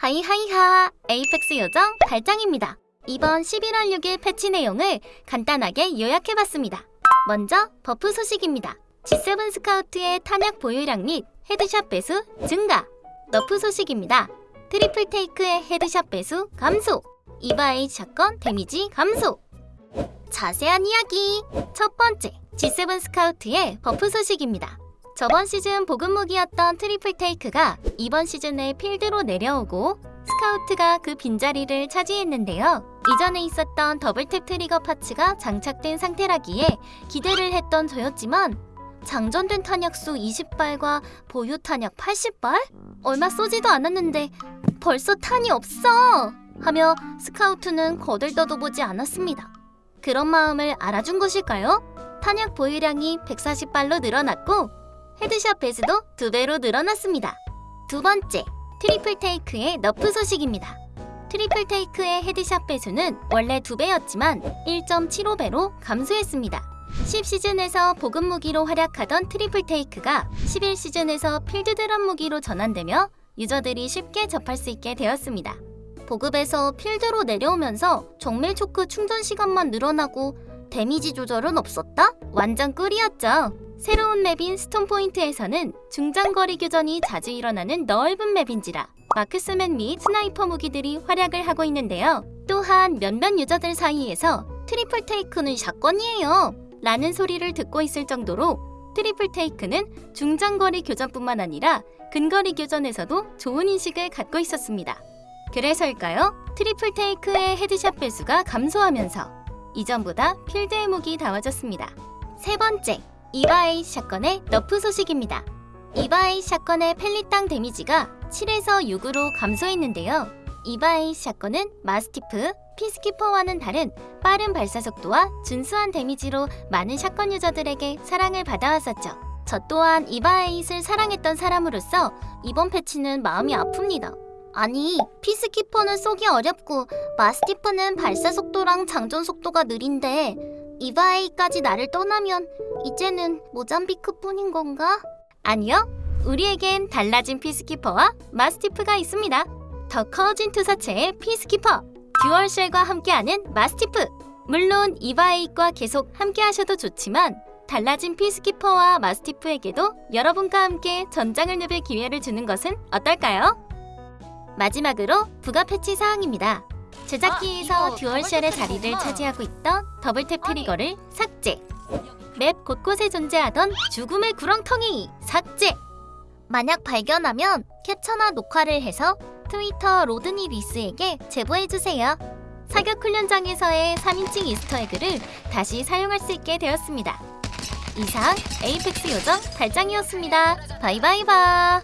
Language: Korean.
hi hi hi Apex 요정 달짱입니다. 이번 11월 6일 패치 내용을 간단하게 요약해봤습니다. 먼저 buff 소식입니다. G7 Scout의 탄약 보유량 및 headshot 배수 증가 nerf 소식입니다. Triple Take의 headshot 배수 감소 EVA-8 shotgun damage 감소 자세한 이야기 첫 번째 G7 Scout의 buff 소식입니다. 저번 시즌 보급 무기였던 Triple Take가 이번 시즌에 필드로 내려오고 Scout가 그 빈자리를 차지했는데요. 이전에 있었던 Double Tap Trigger parts가 장착된 상태라기에 기대를 했던 저였지만 장전된 탄약수 20발과 보유 탄약 80발? 얼마 쏘지도 않았는데 벌써 탄이 없어! 하며 Scout는 거들떠도 보지 않았습니다. 그런 마음을 알아준 것일까요? 탄약 보유량이 140발로 늘어났고 headshot 배수도 두 배로 늘어났습니다. 두 번째, Triple Take의 nerf 소식입니다. Triple Take의 headshot 배수는 원래 두 배였지만 1.75배로 감소했습니다. 10시즌에서 보급 무기로 활약하던 Triple Take가 11시즌에서 필드 drop 무기로 전환되며 유저들이 쉽게 접할 수 있게 되었습니다. 보급에서 필드로 내려오면서 정밀 choke 충전 시간만 늘어나고 damage 조절은 없었다? 완전 꿀이었죠. 새로운 map인 Storm Point에서는 중장거리 교전이 자주 일어나는 넓은 map인지라 marksman 및 sniper 무기들이 활약을 하고 있는데요. 또한 몇몇 유저들 사이에서 Triple Take는 shotgun이에요 라는 소리를 듣고 있을 정도로 Triple Take는 중장거리 교전뿐만 아니라 근거리 교전에서도 좋은 인식을 갖고 있었습니다. 그래서일까요? Triple Take의 headshot 배수가 감소하면서 이전보다 필드의 무기 다워졌습니다. 세 번째, EVA-8 shotgun의 nerf 소식입니다. EVA-8 shotgun의 pellet당 damage가 7에서 6으로 감소했는데요. EVA-8 shotgun은 Mastiff, Peacekeeper와는 다른 빠른 발사 속도와 준수한 damage로 많은 shotgun 유저들에게 사랑을 받아왔었죠. 저 또한 EVA-8을 사랑했던 사람으로서 이번 패치는 마음이 아픕니다. 아니, Peacekeeper는 쏘기 어렵고 Mastiff는 발사 속도랑 장전 속도가 느린데 EVA-8까지 나를 떠나면 이제는 Mozambique뿐인 건가? 아니요. 우리에겐 달라진 Peacekeeper와 Mastiff가 있습니다. 더 커진 투사체의 Peacekeeper, Dual Shell과 함께하는 Mastiff. 물론 EVA-8과 계속 함께하셔도 좋지만 달라진 Peacekeeper와 Mastiff에게도 여러분과 함께 전장을 누빌 기회를 주는 것은 어떨까요? 마지막으로 부가 패치 사항입니다. 제작기에서 아, Dual Shell의 자리를. 차지하고 있던 Double Tap. Trigger를 삭제. map 곳곳에 존재하던 죽음의 구렁텅이 삭제. 만약 발견하면 캡처나 녹화를 해서 트위터 로드니 리스에게 제보해주세요. 사격 훈련장에서의 3인칭 Easter egg를 다시 사용할 수 있게 되었습니다. 이상 Apex 요정 달짱이었습니다. bye bye bye.